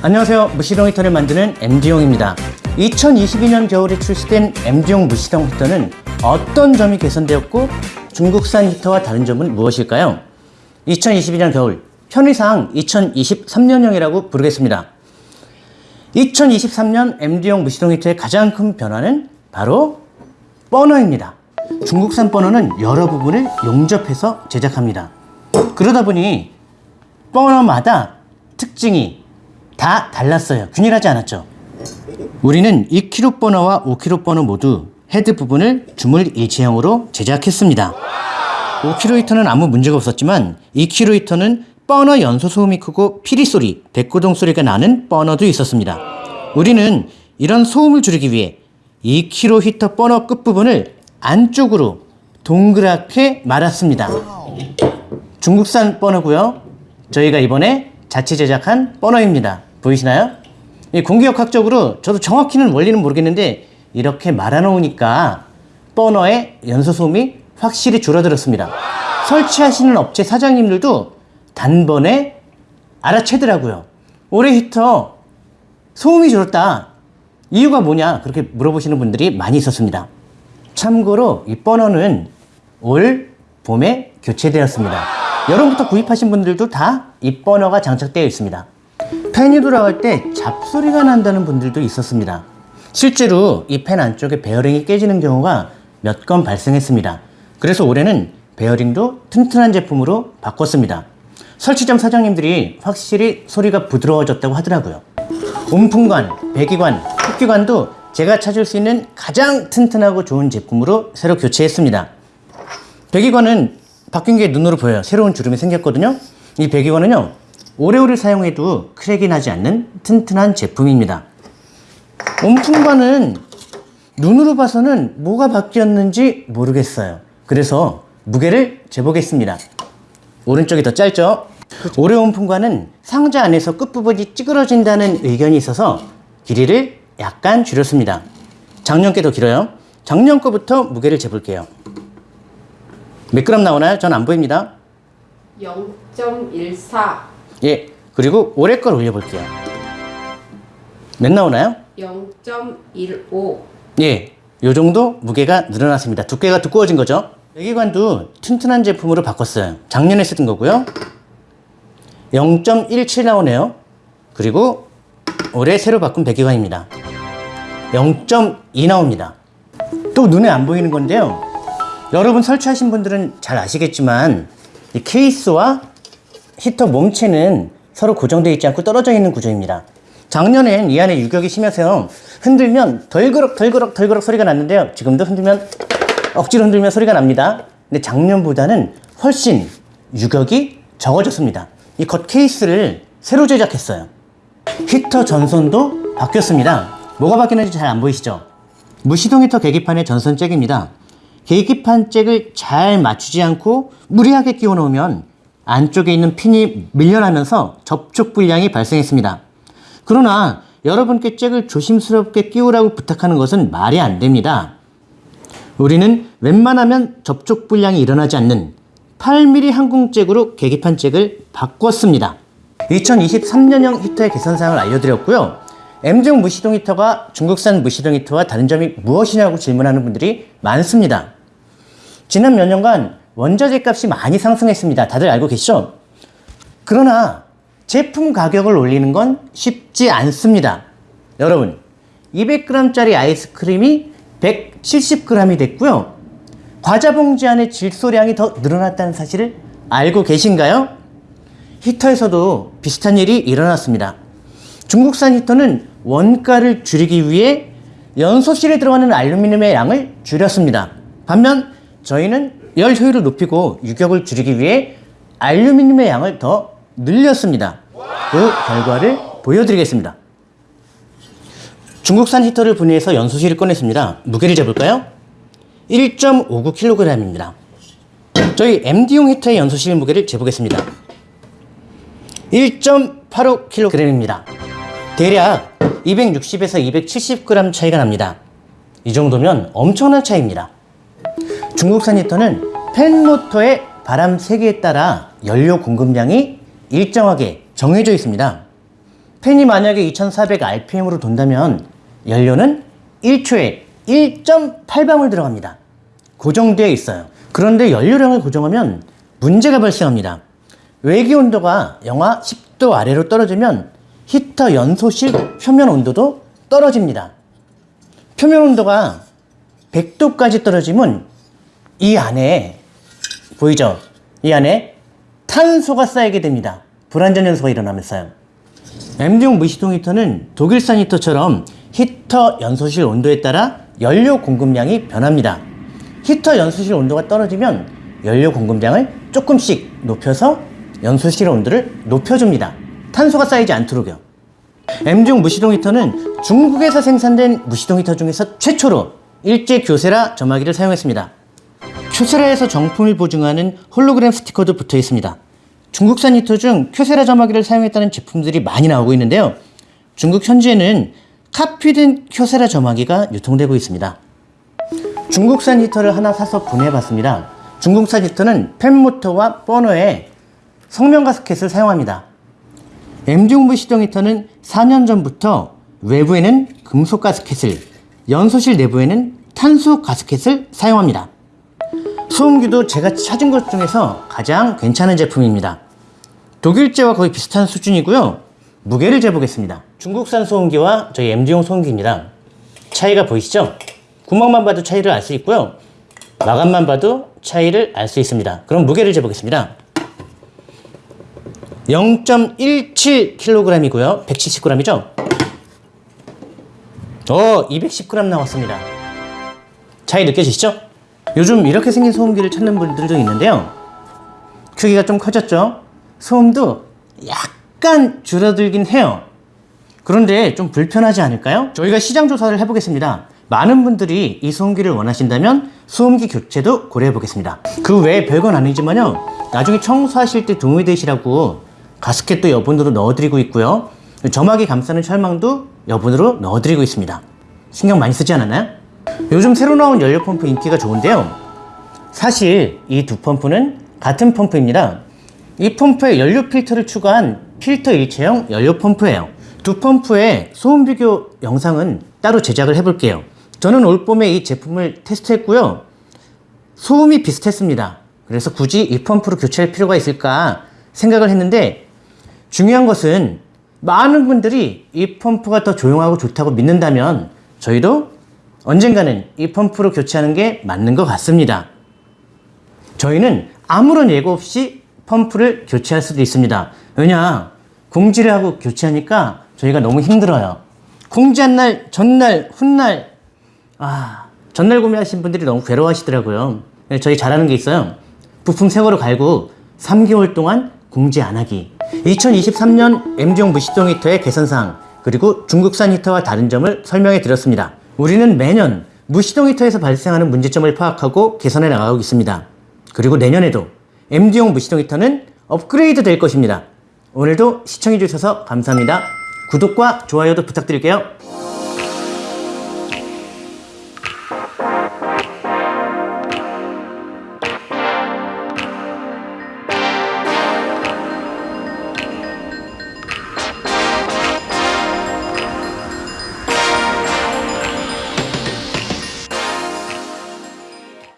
안녕하세요. 무시동 히터를 만드는 MD용입니다. 2022년 겨울에 출시된 MD용 무시동 히터는 어떤 점이 개선되었고 중국산 히터와 다른 점은 무엇일까요? 2022년 겨울 편의상 2023년형이라고 부르겠습니다. 2023년 MD용 무시동 히터의 가장 큰 변화는 바로 버너입니다. 중국산 버너는 여러 부분을 용접해서 제작합니다. 그러다 보니 버너마다 특징이 다 달랐어요. 균일하지 않았죠. 우리는 2kg 버너와 5kg 버너 모두 헤드 부분을 주물 일체형으로 제작했습니다. 5kg 히터는 아무 문제가 없었지만 2kg 히터는 버너 연소 소음이 크고 피리 소리, 뱃고동 소리가 나는 버너도 있었습니다. 우리는 이런 소음을 줄이기 위해 2kg 히터 버너 끝부분을 안쪽으로 동그랗게 말았습니다. 중국산 버너고요. 저희가 이번에 자체 제작한 버너입니다. 보이시나요? 이 공기역학적으로 저도 정확히는 원리는 모르겠는데 이렇게 말아놓으니까 버너의 연소 소음이 확실히 줄어들었습니다. 설치하시는 업체 사장님들도 단번에 알아채더라고요. 올해 히터 소음이 줄었다. 이유가 뭐냐? 그렇게 물어보시는 분들이 많이 있었습니다. 참고로 이 버너는 올 봄에 교체되었습니다. 여름부터 구입하신 분들도 다 이 버너가 장착되어 있습니다. 팬이 돌아갈 때 잡소리가 난다는 분들도 있었습니다. 실제로 이 팬 안쪽에 베어링이 깨지는 경우가 몇 건 발생했습니다. 그래서 올해는 베어링도 튼튼한 제품으로 바꿨습니다. 설치점 사장님들이 확실히 소리가 부드러워졌다고 하더라고요. 온풍관, 배기관, 흡기관도 제가 찾을 수 있는 가장 튼튼하고 좋은 제품으로 새로 교체했습니다. 배기관은 바뀐 게 눈으로 보여요. 새로운 주름이 생겼거든요. 이 배기관은요, 오래오래 사용해도 크랙이 나지 않는 튼튼한 제품입니다. 온풍관은 눈으로 봐서는 뭐가 바뀌었는지 모르겠어요. 그래서 무게를 재보겠습니다. 오른쪽이 더 짧죠? 올해 온풍관은 상자 안에서 끝부분이 찌그러진다는 의견이 있어서 길이를 약간 줄였습니다. 작년 게 더 길어요. 작년 거부터 무게를 재볼게요. 몇 그램 나오나요? 전 안 보입니다. 0.14, 예. 그리고 올해 걸 올려볼게요. 몇 나오나요? 0.15, 예. 요 정도 무게가 늘어났습니다. 두께가 두꺼워진 거죠. 배기관도 튼튼한 제품으로 바꿨어요. 작년에 쓰던 거고요. 0.17 나오네요. 그리고 올해 새로 바꾼 배기관입니다. 0.2 나옵니다. 또 눈에 안 보이는 건데요. 여러분 설치하신 분들은 잘 아시겠지만 이 케이스와 히터 몸체는 서로 고정되어 있지 않고 떨어져 있는 구조입니다. 작년엔 이 안에 유격이 심해서 흔들면 덜그럭 덜그럭 덜그럭 소리가 났는데요. 지금도 흔들면 억지로 흔들면 소리가 납니다. 근데 작년보다는 훨씬 유격이 적어졌습니다. 이 겉 케이스를 새로 제작했어요. 히터 전선도 바뀌었습니다. 뭐가 바뀌었는지 잘 안 보이시죠? 무시동 히터 계기판의 전선 잭입니다. 계기판 잭을 잘 맞추지 않고 무리하게 끼워 놓으면 안쪽에 있는 핀이 밀려나면서 접촉 불량이 발생했습니다. 그러나 여러분께 잭을 조심스럽게 끼우라고 부탁하는 것은 말이 안 됩니다. 우리는 웬만하면 접촉 불량이 일어나지 않는 8mm 항공잭으로 계기판 잭을 바꿨습니다. 2023년형 히터의 개선사항을 알려드렸고요. M종 무시동 히터가 중국산 무시동 히터와 다른 점이 무엇이냐고 질문하는 분들이 많습니다. 지난 몇 년간 원자재 값이 많이 상승했습니다. 다들 알고 계시죠? 그러나 제품 가격을 올리는 건 쉽지 않습니다. 여러분, 200g짜리 아이스크림이 170g이 됐고요. 과자 봉지 안의 질소량이 더 늘어났다는 사실을 알고 계신가요? 히터에서도 비슷한 일이 일어났습니다. 중국산 히터는 원가를 줄이기 위해 연소실에 들어가는 알루미늄의 양을 줄였습니다. 반면 저희는 열 효율을 높이고 유격을 줄이기 위해 알루미늄의 양을 더 늘렸습니다. 그 결과를 보여드리겠습니다. 중국산 히터를 분해해서 연소실을 꺼냈습니다. 무게를 재볼까요? 1.59kg입니다. 저희 MD용 히터의 연소실 무게를 재보겠습니다. 1.85kg입니다. 대략 260에서 270g 차이가 납니다. 이 정도면 엄청난 차이입니다. 중국산 히터는 팬모터의 바람 세기에 따라 연료 공급량이 일정하게 정해져 있습니다. 팬이 만약에 2400rpm으로 돈다면 연료는 1초에 1.8방울 들어갑니다. 고정되어 있어요. 그런데 연료량을 고정하면 문제가 발생합니다. 외기 온도가 영하 10도 아래로 떨어지면 히터 연소실 표면 온도도 떨어집니다. 표면 온도가 100도까지 떨어지면 이 안에 보이죠? 이 안에 탄소가 쌓이게 됩니다. 불안전 연소가 일어나면서요. MD용 무시동 히터는 독일산 히터처럼 히터 연소실 온도에 따라 연료 공급량이 변합니다. 히터 연소실 온도가 떨어지면 연료 공급량을 조금씩 높여서 연소실 온도를 높여줍니다. 탄소가 쌓이지 않도록요. M종 무시동 히터는 중국에서 생산된 무시동 히터 중에서 최초로 일제 교세라 점화기를 사용했습니다. 교세라에서 정품을 보증하는 홀로그램 스티커도 붙어 있습니다. 중국산 히터 중 교세라 점화기를 사용했다는 제품들이 많이 나오고 있는데요. 중국 현지에는 카피된 교세라 점화기가 유통되고 있습니다. 중국산 히터를 하나 사서 분해봤습니다. 중국산 히터는 팬모터와 버너에 석면 가스켓을 사용합니다. M중부 시동 히터는 4년 전부터 외부에는 금속 가스켓을, 연소실 내부에는 탄소 가스켓을 사용합니다. 소음기도 제가 찾은 것 중에서 가장 괜찮은 제품입니다. 독일제와 거의 비슷한 수준이고요. 무게를 재보겠습니다. 중국산 소음기와 저희 MD용 소음기입니다. 차이가 보이시죠? 구멍만 봐도 차이를 알 수 있고요. 마감만 봐도 차이를 알 수 있습니다. 그럼 무게를 재보겠습니다. 0.17kg이고요. 170g이죠? 어, 210g 나왔습니다. 차이 느껴지시죠? 요즘 이렇게 생긴 소음기를 찾는 분들도 있는데요. 크기가 좀 커졌죠? 소음도 약간 줄어들긴 해요. 그런데 좀 불편하지 않을까요? 저희가 시장 조사를 해보겠습니다. 많은 분들이 이 소음기를 원하신다면 소음기 교체도 고려해 보겠습니다. 그 외에 별건 아니지만요. 나중에 청소하실 때 도움이 되시라고 가스켓도 여분으로 넣어드리고 있고요. 점화기 감싸는 철망도 여분으로 넣어드리고 있습니다. 신경 많이 쓰지 않았나요? 요즘 새로 나온 연료 펌프 인기가 좋은데요. 사실 이 두 펌프는 같은 펌프입니다. 이 펌프에 연료 필터를 추가한 필터 일체형 연료 펌프예요. 두 펌프의 소음 비교 영상은 따로 제작을 해볼게요. 저는 올 봄에 이 제품을 테스트했고요. 소음이 비슷했습니다. 그래서 굳이 이 펌프로 교체할 필요가 있을까 생각을 했는데 중요한 것은 많은 분들이 이 펌프가 더 조용하고 좋다고 믿는다면 저희도 언젠가는 이 펌프로 교체하는 게 맞는 것 같습니다. 저희는 아무런 예고 없이 펌프를 교체할 수도 있습니다. 왜냐, 공지를 하고 교체하니까 저희가 너무 힘들어요. 공지한 날, 전날, 훗날, 아, 전날 구매하신 분들이 너무 괴로워하시더라고요. 그래서 저희 잘하는 게 있어요. 부품 새 거로 갈고 3개월 동안 공지 안 하기. 2023년 MG용 무시동 히터의 개선사항, 그리고 중국산 히터와 다른 점을 설명해 드렸습니다. 우리는 매년 무시동 히터에서 발생하는 문제점을 파악하고 개선해 나가고 있습니다. 그리고 내년에도 MG용 무시동 히터는 업그레이드 될 것입니다. 오늘도 시청해 주셔서 감사합니다. 구독과 좋아요도 부탁드릴게요.